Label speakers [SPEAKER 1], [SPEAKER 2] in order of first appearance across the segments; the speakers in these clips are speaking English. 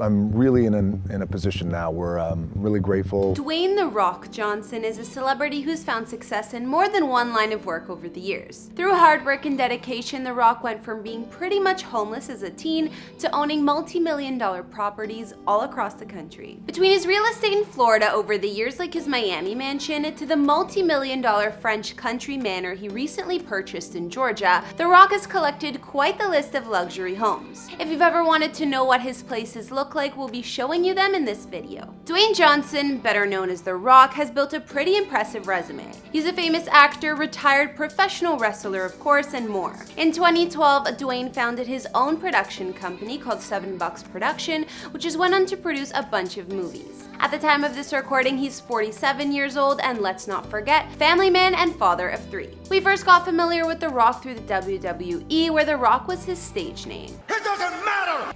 [SPEAKER 1] I'm really in a, in a position now where I'm really grateful.
[SPEAKER 2] Dwayne The Rock Johnson is a celebrity who's found success in more than one line of work over the years. Through hard work and dedication, The Rock went from being pretty much homeless as a teen to owning multi-million dollar properties all across the country. Between his real estate in Florida over the years like his Miami mansion to the multi-million dollar French country manor he recently purchased in Georgia, The Rock has collected quite the list of luxury homes. If you've ever wanted to know what his places look like, we'll be showing you them in this video. Dwayne Johnson, better known as The Rock, has built a pretty impressive resume. He's a famous actor, retired professional wrestler of course, and more. In 2012, Dwayne founded his own production company called Seven Bucks Production, which has went on to produce a bunch of movies. At the time of this recording, he's 47 years old and let's not forget, family man and father of three. We first got familiar with The Rock through the WWE, where The Rock was his stage name.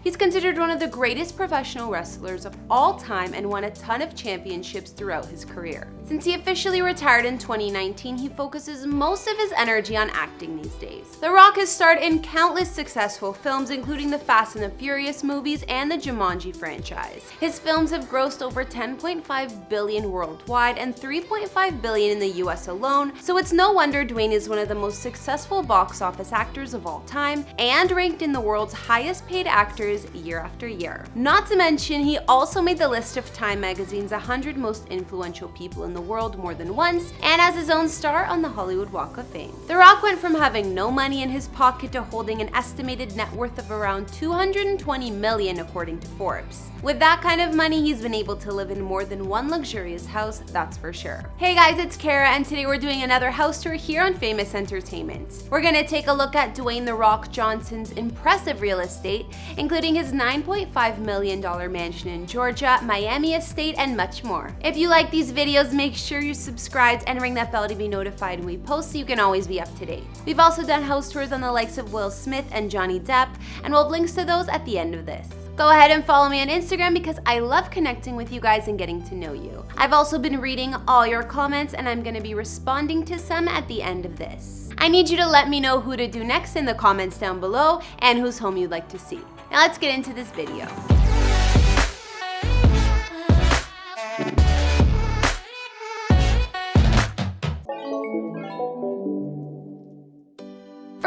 [SPEAKER 2] He's considered one of the greatest professional wrestlers of all time and won a ton of championships throughout his career. Since he officially retired in 2019, he focuses most of his energy on acting these days. The Rock has starred in countless successful films, including the Fast and the Furious movies and the Jumanji franchise. His films have grossed over 10.5 billion worldwide and 3.5 billion in the US alone, so it's no wonder Dwayne is one of the most successful box office actors of all time and ranked in the world's highest paid actors year after year. Not to mention, he also made the list of Time magazine's 100 most influential people in the world more than once, and as his own star on the Hollywood Walk of Fame. The Rock went from having no money in his pocket to holding an estimated net worth of around 220 million according to Forbes. With that kind of money, he's been able to live in more than one luxurious house, that's for sure. Hey guys, it's Kara, and today we're doing another house tour here on Famous Entertainment. We're gonna take a look at Dwayne The Rock Johnson's impressive real estate, including his $9.5 million mansion in Georgia, Miami estate, and much more. If you like these videos, make sure you're subscribed and ring that bell to be notified when we post so you can always be up to date. We've also done house tours on the likes of Will Smith and Johnny Depp, and we'll have links to those at the end of this. Go ahead and follow me on Instagram because I love connecting with you guys and getting to know you. I've also been reading all your comments and I'm going to be responding to some at the end of this. I need you to let me know who to do next in the comments down below and whose home you'd like to see. Now let's get into this video.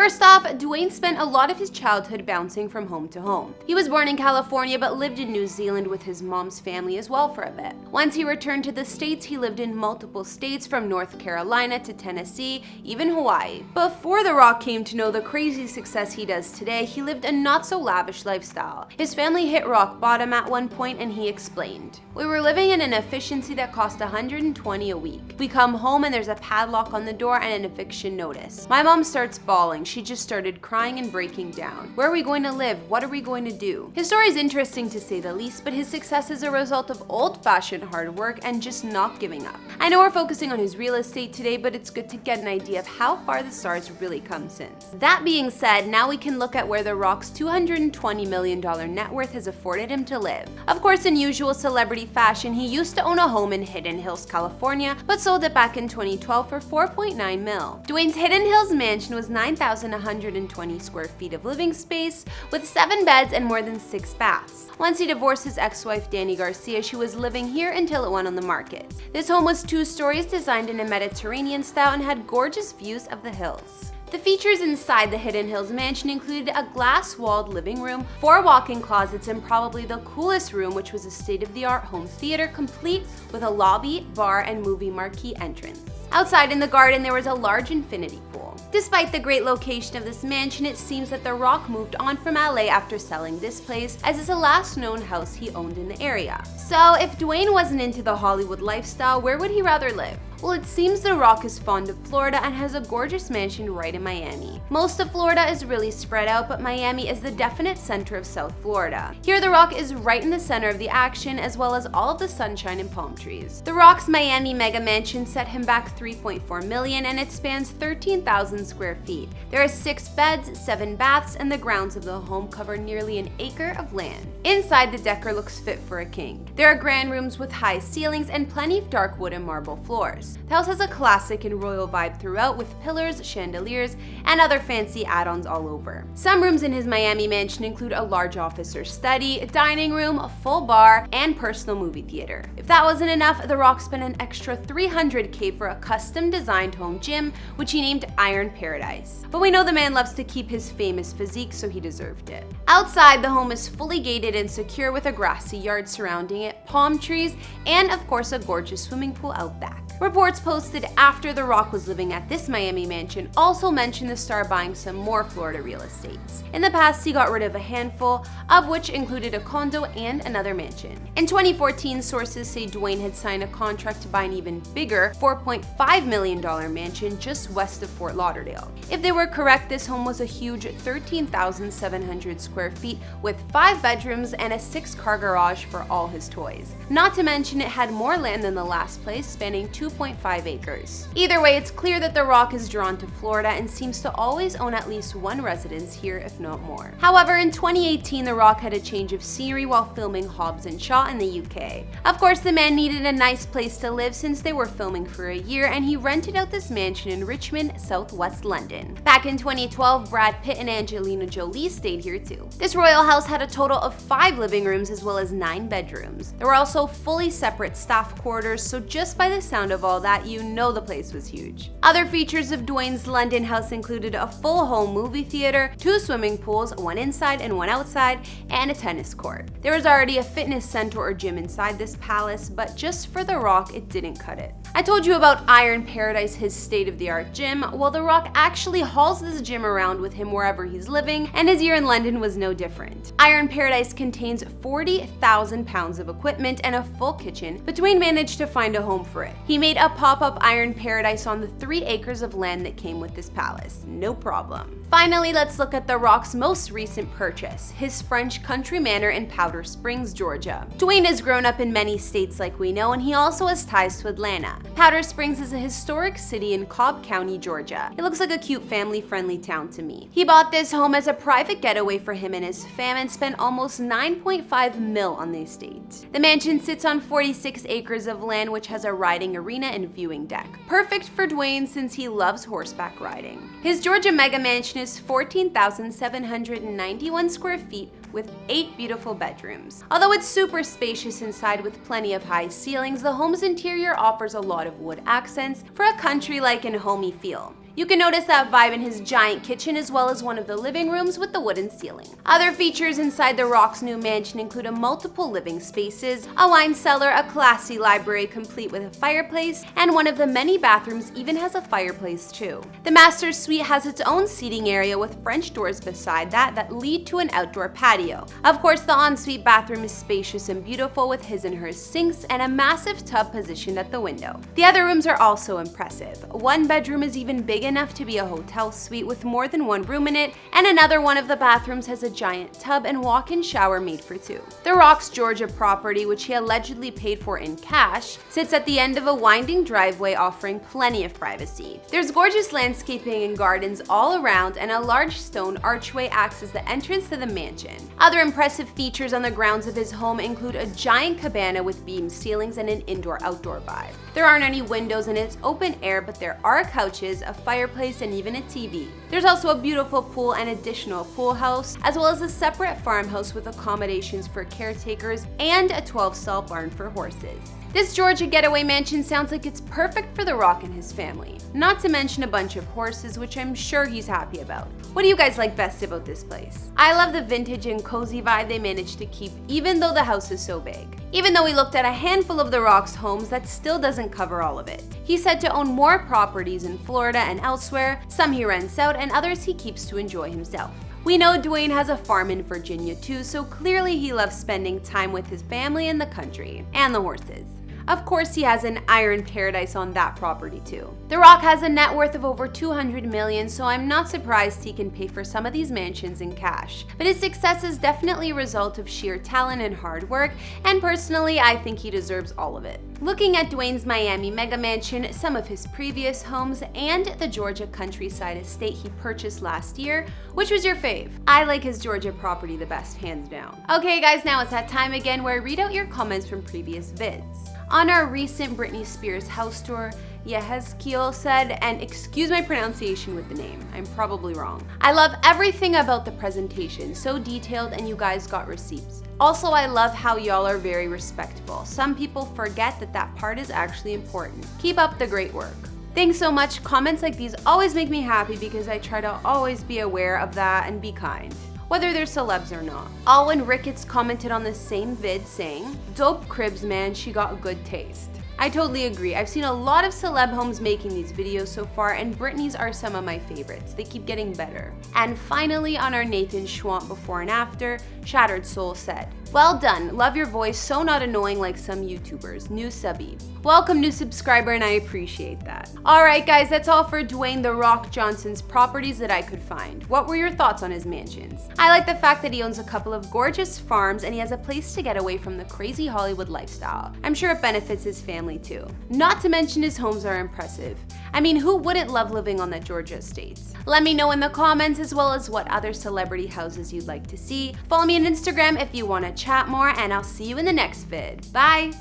[SPEAKER 2] First off, Dwayne spent a lot of his childhood bouncing from home to home. He was born in California but lived in New Zealand with his mom's family as well for a bit. Once he returned to the States, he lived in multiple states from North Carolina to Tennessee, even Hawaii. Before The Rock came to know the crazy success he does today, he lived a not so lavish lifestyle. His family hit rock bottom at one point and he explained, We were living in an efficiency that cost 120 a week. We come home and there's a padlock on the door and an eviction notice. My mom starts bawling she just started crying and breaking down. Where are we going to live? What are we going to do? His story is interesting to say the least, but his success is a result of old-fashioned hard work and just not giving up. I know we're focusing on his real estate today, but it's good to get an idea of how far the stars really come since. That being said, now we can look at where The Rock's $220 million net worth has afforded him to live. Of course, in usual celebrity fashion, he used to own a home in Hidden Hills, California, but sold it back in 2012 for 4.9 mil. Dwayne's Hidden Hills mansion was 9,000 1,120 square feet of living space with 7 beds and more than 6 baths. Once he divorced his ex-wife Dany Garcia, she was living here until it went on the market. This home was two stories designed in a Mediterranean style and had gorgeous views of the hills. The features inside the Hidden Hills mansion included a glass-walled living room, four walk-in closets, and probably the coolest room, which was a state-of-the-art home theater complete with a lobby, bar, and movie marquee entrance. Outside in the garden, there was a large infinity pool. Despite the great location of this mansion, it seems that The Rock moved on from LA after selling this place, as it's the last known house he owned in the area. So if Dwayne wasn't into the Hollywood lifestyle, where would he rather live? Well, it seems The Rock is fond of Florida and has a gorgeous mansion right in Miami. Most of Florida is really spread out, but Miami is the definite center of South Florida. Here, The Rock is right in the center of the action, as well as all of the sunshine and palm trees. The Rock's Miami mega mansion set him back 3.4 million, and it spans 13,000 square feet. There are six beds, seven baths, and the grounds of the home cover nearly an acre of land. Inside, the decor looks fit for a king. There are grand rooms with high ceilings and plenty of dark wood and marble floors. The house has a classic and royal vibe throughout with pillars, chandeliers, and other fancy add-ons all over. Some rooms in his Miami mansion include a large office or study, a dining room, a full bar, and personal movie theater. If that wasn't enough, The Rock spent an extra 300k for a custom designed home gym, which he named Iron Paradise. But we know the man loves to keep his famous physique, so he deserved it. Outside, the home is fully gated and secure with a grassy yard surrounding it, palm trees, and of course a gorgeous swimming pool out back. Reports posted after The Rock was living at this Miami mansion also mentioned the star buying some more Florida real estates. In the past, he got rid of a handful, of which included a condo and another mansion. In 2014, sources say Dwayne had signed a contract to buy an even bigger $4.5 million mansion just west of Fort Lauderdale. If they were correct, this home was a huge 13,700 square feet with five bedrooms and a six-car garage for all his toys. Not to mention it had more land than the last place, spanning 2.5 acres. Either way, it's clear that The Rock is drawn to Florida and seems to always own at least one residence here, if not more. However, in 2018, The Rock had a change of scenery while filming Hobbs and Shaw in the UK. Of course, the man needed a nice place to live since they were filming for a year and he rented out this mansion in Richmond, southwest London. Back in 2012, Brad Pitt and Angelina Jolie stayed here too. This royal house had a total of five living rooms as well as nine bedrooms. There were also fully separate staff quarters, so just by the sound of all that, you know the place was huge. Other features of Dwayne's London house included a full home movie theater, two swimming pools, one inside and one outside, and a tennis court. There was already a fitness center or gym inside this palace, but just for The Rock, it didn't cut it. I told you about Iron Paradise, his state-of-the-art gym. Well, The Rock actually hauls this gym around with him wherever he's living, and his year in London was no different. Iron Paradise contains 40,000 pounds of equipment and a full kitchen, but Dwayne managed to find a home for it. He made a pop-up Iron Paradise on the three acres of land that came with this palace. No problem. Finally, let's look at The Rock's most recent purchase, his French country manor in Powder Springs, Georgia. Dwayne has grown up in many states like we know, and he also has ties to Atlanta. Powder Springs is a historic city in Cobb County, Georgia. It looks like a cute family-friendly town to me. He bought this home as a private getaway for him and his fam and spent almost 9.5 mil on the estate. The mansion sits on 46 acres of land which has a riding arena and viewing deck. Perfect for Dwayne since he loves horseback riding. His Georgia mega mansion is 14,791 square feet with eight beautiful bedrooms. Although it's super spacious inside with plenty of high ceilings, the home's interior offers a lot of wood accents for a country-like and homey feel. You can notice that vibe in his giant kitchen as well as one of the living rooms with the wooden ceiling. Other features inside The Rock's new mansion include a multiple living spaces, a wine cellar, a classy library complete with a fireplace, and one of the many bathrooms even has a fireplace too. The master suite has its own seating area with French doors beside that that lead to an outdoor patio. Of course, the ensuite bathroom is spacious and beautiful with his and hers sinks and a massive tub positioned at the window. The other rooms are also impressive. One bedroom is even big enough to be a hotel suite with more than one room in it, and another one of the bathrooms has a giant tub and walk-in shower made for two. The Rock's Georgia property, which he allegedly paid for in cash, sits at the end of a winding driveway offering plenty of privacy. There's gorgeous landscaping and gardens all around, and a large stone archway acts as the entrance to the mansion. Other impressive features on the grounds of his home include a giant cabana with beam ceilings and an indoor-outdoor vibe. There aren't any windows and it's open air, but there are couches, a fireplace, and even a TV. There's also a beautiful pool and additional pool house, as well as a separate farmhouse with accommodations for caretakers and a 12-stall barn for horses. This Georgia getaway mansion sounds like it's perfect for The Rock and his family. Not to mention a bunch of horses, which I'm sure he's happy about. What do you guys like best about this place? I love the vintage and cozy vibe they managed to keep even though the house is so big. Even though we looked at a handful of The Rock's homes, that still doesn't cover all of it. He's said to own more properties in Florida and elsewhere, some he rents out and others he keeps to enjoy himself. We know Dwayne has a farm in Virginia too, so clearly he loves spending time with his family in the country, and the horses. Of course, he has an iron paradise on that property too. The Rock has a net worth of over 200 million, so I'm not surprised he can pay for some of these mansions in cash. But his success is definitely a result of sheer talent and hard work, and personally, I think he deserves all of it. Looking at Dwayne's Miami mega mansion, some of his previous homes, and the Georgia countryside estate he purchased last year, which was your fave? I like his Georgia property the best, hands down. Okay guys, now it's that time again where I read out your comments from previous vids. On our recent Britney Spears house tour, Yehezkiel said, and excuse my pronunciation with the name, I'm probably wrong. I love everything about the presentation, so detailed and you guys got receipts. Also, I love how y'all are very respectful. Some people forget that that part is actually important. Keep up the great work. Thanks so much. Comments like these always make me happy because I try to always be aware of that and be kind whether they're celebs or not. Alwyn Ricketts commented on the same vid saying, Dope cribs man, she got good taste. I totally agree. I've seen a lot of celeb homes making these videos so far and Britney's are some of my favorites. They keep getting better. And finally on our Nathan Schwant before and after, Shattered Soul said, well done, love your voice, so not annoying like some YouTubers. New subby. Welcome new subscriber and I appreciate that. Alright guys, that's all for Dwayne The Rock Johnson's properties that I could find. What were your thoughts on his mansions? I like the fact that he owns a couple of gorgeous farms and he has a place to get away from the crazy Hollywood lifestyle. I'm sure it benefits his family too. Not to mention his homes are impressive. I mean, who wouldn't love living on the Georgia estates? Let me know in the comments as well as what other celebrity houses you'd like to see. Follow me on Instagram if you want to chat more and I'll see you in the next vid. Bye!